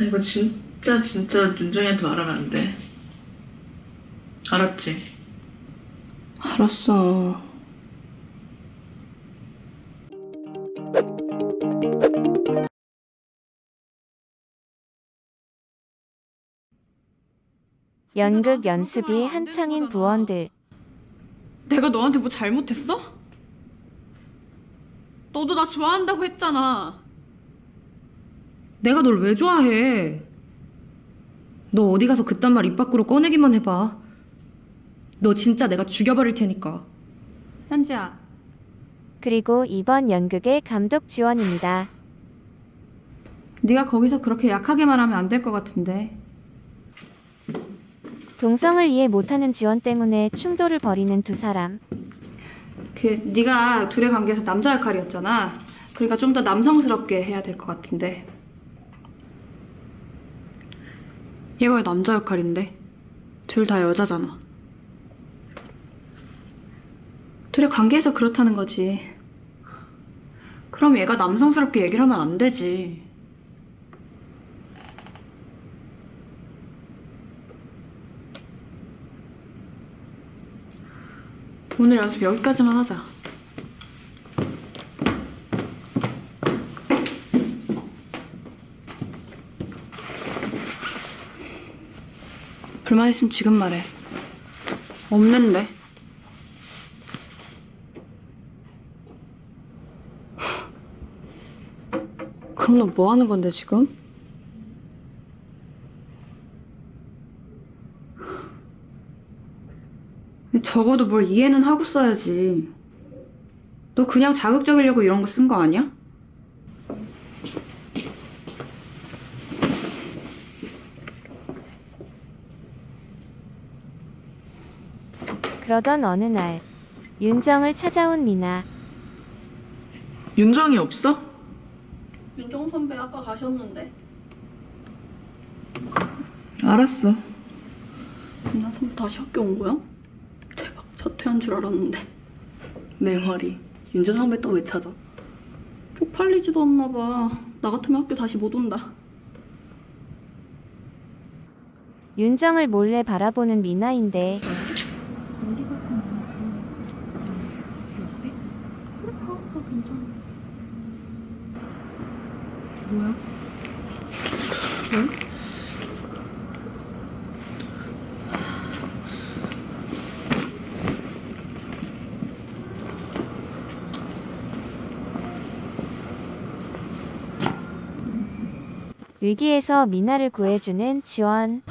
아, 이거 진짜 진짜 윤정이한테 말하면 안 돼. 알았지? 알았어. 연극 연습이 한창인 부원들. 내가 너한테 뭐 잘못했어? 너도 나 좋아한다고 했잖아. 내가 널 왜 좋아해? 너 어디 가서 그딴 말 입 밖으로 꺼내기만 해봐. 너 진짜 내가 죽여버릴 테니까. 현지야, 그리고 이번 연극의 감독 지원입니다. 네가 거기서 그렇게 약하게 말하면 안 될 것 같은데. 동성을 이해 못하는 지원 때문에 충돌을 벌이는 두 사람. 그 네가 둘의 관계에서 남자 역할이었잖아. 그러니까 좀 더 남성스럽게 해야 될 것 같은데. 얘가 왜 남자 역할인데? 둘 다 여자잖아. 둘의 관계에서 그렇다는 거지. 그럼 얘가 남성스럽게 얘기를 하면 안 되지. 오늘 연습 여기까지만 하자. 불만 있으면 지금 말해. 없는데. 그럼 너 뭐 하는 건데 지금? 적어도 뭘 이해는 하고 써야지. 너 그냥 자극적이려고 이런 거 쓴 거 아니야? 그러던 어느 날 윤정을 찾아온 미나. 윤정이 없어? 윤정 선배 아까 가셨는데. 알았어. 윤정 선배 다시 학교 온 거야? 대박 자퇴한 줄 알았는데. 내 말이. 윤재 선배 또 왜 찾아? 쪽팔리지도 않나 봐. 나 같으면 학교 다시 못 온다. 윤정을 몰래 바라보는 미나인데 위기에서 미나를 구해주는 지원.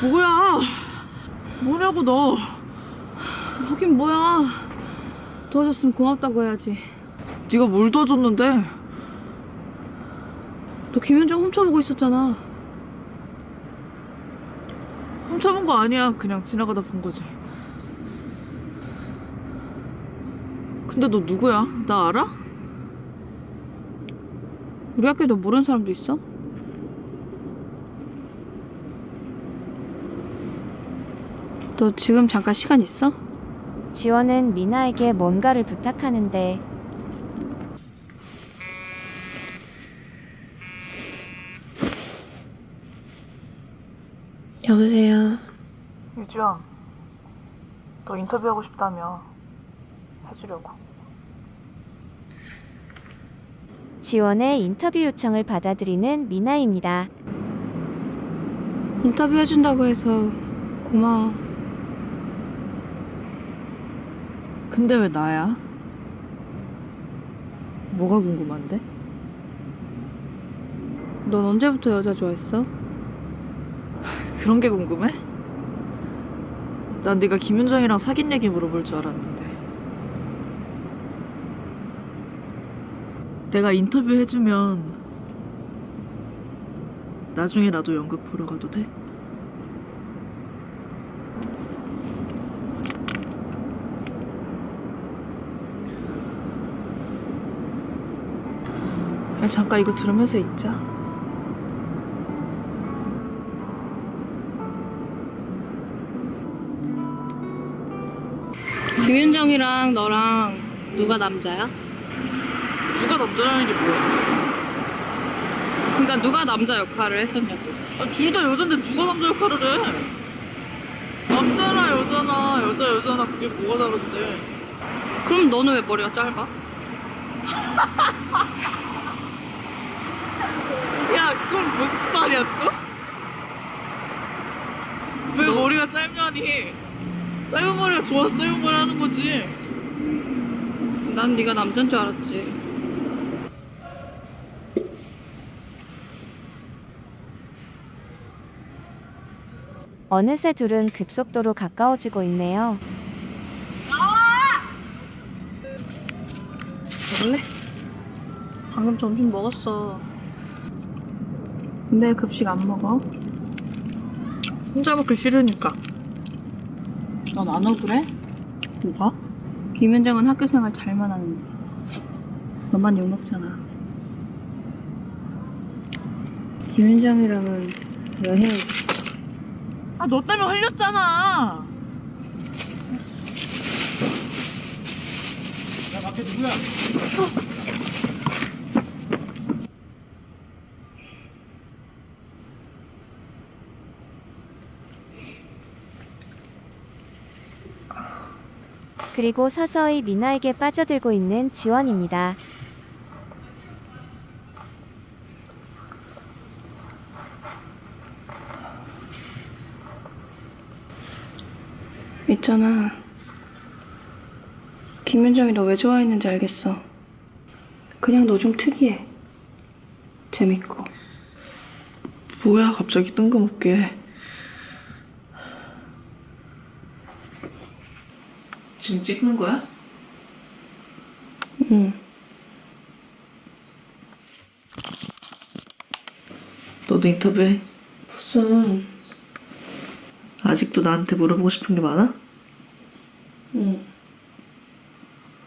뭐야? 뭐냐고 너? 하긴 뭐야. 도와줬으면 고맙다고 해야지. 네가 뭘 도와줬는데? 너 김윤정 훔쳐보고 있었잖아. 훔쳐본 거 아니야. 그냥 지나가다 본 거지. 근데 너 누구야? 나 알아? 우리 학교에 너 모르는 사람도 있어? 너 지금 잠깐 시간 있어? 지원은 미나에게 뭔가를 부탁하는데 여보세요. 유지연. 너 인터뷰하고 싶다며. 해주려고. 지원의 인터뷰 요청을 받아들이는 미나입니다. 인터뷰 해준다고 해서 고마워. 근데 왜 나야? 뭐가 궁금한데? 넌 언제부터 여자 좋아했어? 그런 게 궁금해? 난 네가 김윤정이랑 사귄 얘기 물어볼 줄 알았는데. 내가 인터뷰 해주면 나중에 나도 연극 보러 가도 돼? 잠깐 이거 들으면서 있자. 김윤정이랑 너랑 누가 남자야? 누가 남자라는 게 뭐야? 그러니까 누가 남자 역할을 했었냐고. 아, 둘다 여잔데 누가 남자 역할을 해? 남자나 여자나 여자 여자나 그게 뭐가 다른데? 그럼 너는 왜 머리가 짧아? 야, 그건 무슨 말이야 또? 왜 머리가 짧냐니? 짧은 머리가 좋아서 짧은 머리 하는 거지. 난 네가 남자인 줄 알았지. 어느새 둘은 급속도로 가까워지고 있네요. 먹을래? 방금 점심 먹었어. 근데 급식 안 먹어? 혼자 먹기 싫으니까. 넌 안 억울해? 뭐가? 김현정은 학교 생활 잘만 하는데. 너만 욕먹잖아. 김현정이랑은 여행 아, 너 때문에 흘렸잖아. 그리고 서서히 미나에게 빠져들고 있는 지원입니다. 있잖아. 김현정이 너 왜 좋아했는지 알겠어. 그냥 너 좀 특이해. 재밌고. 뭐야, 갑자기 뜬금없게. 지금 찍는 거야? 응. 너도 인터뷰해. 무슨. 아직도 나한테 물어보고 싶은 게 많아? 응.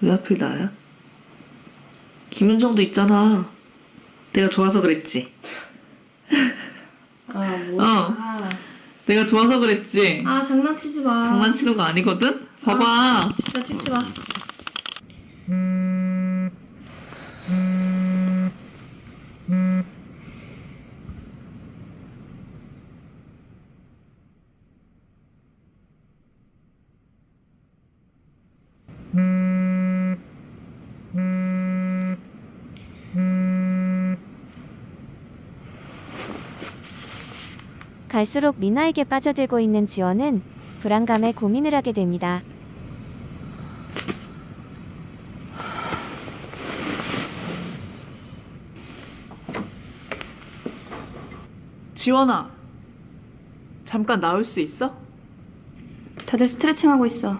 왜 하필 나야? 김윤정도 있잖아. 내가 좋아서 그랬지. 아, 뭐야. 내가 좋아서 그랬지. 아, 장난치지 마. 장난치는 거 아니거든? 봐봐. 진짜 찍지 마. 갈수록 미나에게 빠져들고 있는 지원은 불안감에 고민을 하게 됩니다. 지원아. 잠깐 나올 수 있어? 다들 스트레칭 하고 있어.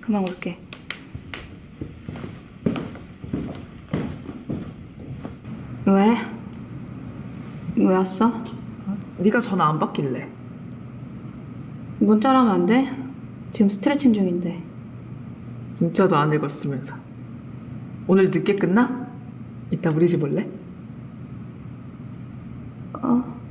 그만 올게. 왜? 왜 왔어? 네가 전화 안 받길래. 문자로 하면 안 돼? 지금 스트레칭 중인데. 문자도 안 읽었으면서. 오늘 늦게 끝나? 이따 우리 집 올래? 어?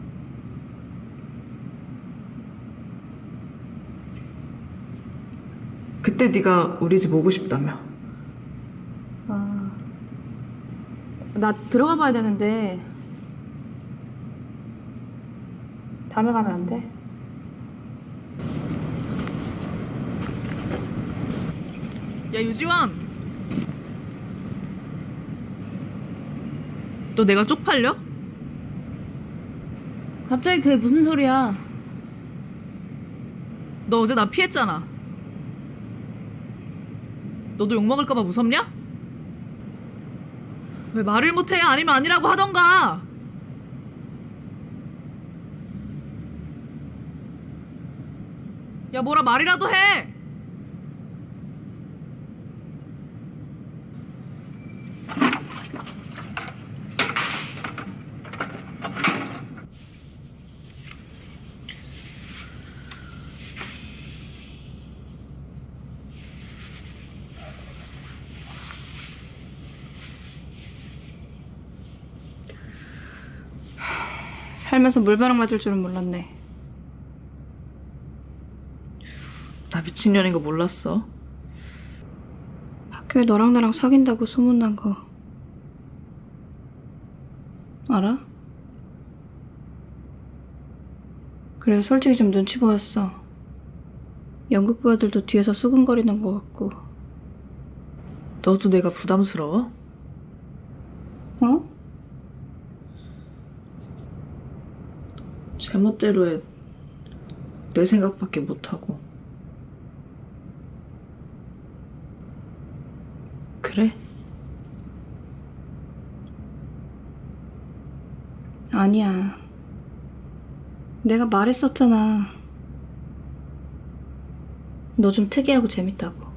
그때 네가 우리 집 오고 싶다며. 아. 나 들어가 봐야 되는데. 다음에 가면 안 돼? 야 유지원. 너 내가 쪽팔려? 갑자기 그게 무슨 소리야? 너 어제 나 피했잖아. 너도 욕 먹을까봐 무섭냐? 왜 말을 못해? 아니면 아니라고 하던가. 야 뭐라 말이라도 해. 살면서 물벼락 맞을 줄은 몰랐네. 나 미친년인 거 몰랐어. 학교에 너랑 나랑 사귄다고 소문난 거. 알아? 그래서 솔직히 좀 눈치 보였어. 연극부하들도 뒤에서 수근거리는 것 같고. 너도 내가 부담스러워? 제멋대로 해. 내 생각밖에 못하고. 그래? 아니야. 내가 말했었잖아. 너 좀 특이하고 재밌다고.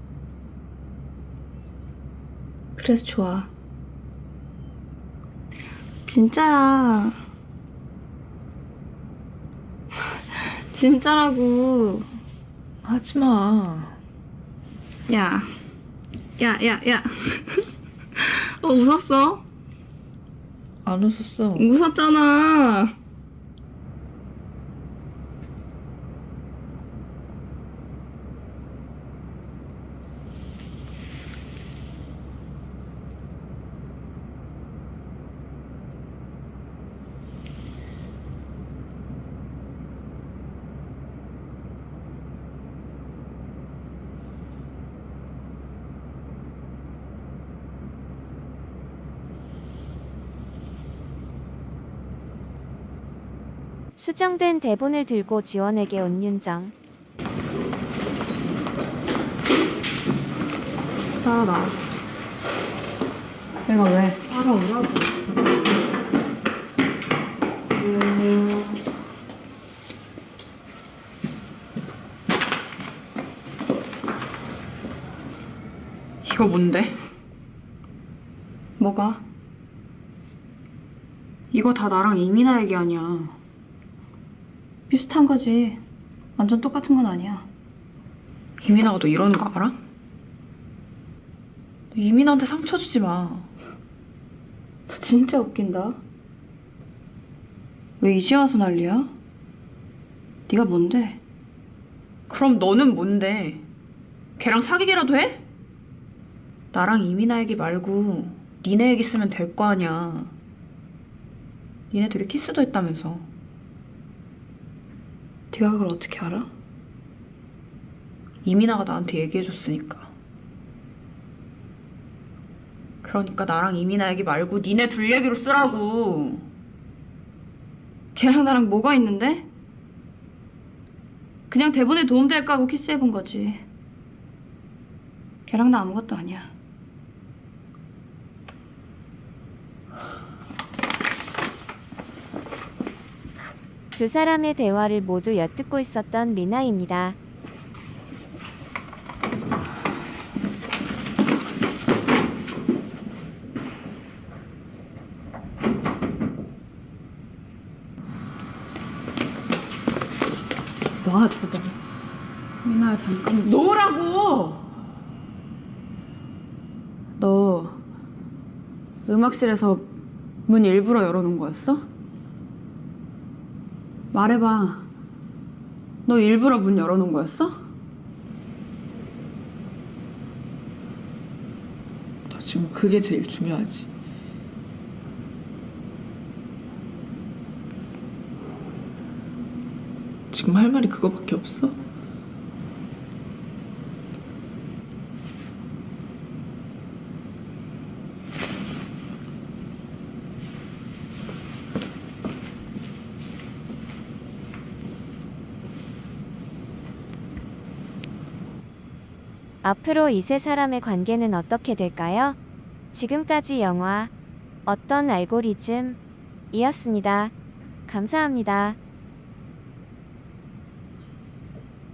그래서 좋아. 진짜야. 진짜라고. 하지 마. 야. 야, 야, 야. 어, 웃었어? 안 웃었어. 웃었잖아. 수정된 대본을 들고 지원에게 온 윤정. 따라. 내가 왜? 이거 뭔데? 뭐가? 이거 다 나랑 이민아 얘기 아니야. 비슷한 거지. 완전 똑같은 건 아니야. 이민아가 너 이러는 거 알아? 너 이민아한테 상처 주지 마. 너 진짜 웃긴다. 왜 이제 와서 난리야? 네가 뭔데? 그럼 너는 뭔데? 걔랑 사귀기라도 해? 나랑 이민아 얘기 말고 니네 얘기 쓰면 될 거 아니야. 니네 둘이 키스도 했다면서. 네가 그걸 어떻게 알아? 이민아가 나한테 얘기해줬으니까. 그러니까 나랑 이민아 얘기 말고 니네 둘 얘기로 쓰라고. 걔랑 나랑 뭐가 있는데? 그냥 대본에 도움될까 하고 키스해본 거지. 걔랑 나 아무것도 아니야. 두 사람의 대화를 모두 엿듣고 있었던 미나입니다. 놔, 제발. 미나야 잠깐. 놓으라고! 너 음악실에서 문 일부러 열어놓은 거였어? 말해봐. 너 일부러 문 열어놓은 거였어? 너 지금 그게 제일 중요하지. 지금 할 말이 그거밖에 없어? 앞으로 이 세 사람의 관계는 어떻게 될까요? 지금까지 영화 어떤 알고리즘 이었습니다. 감사합니다.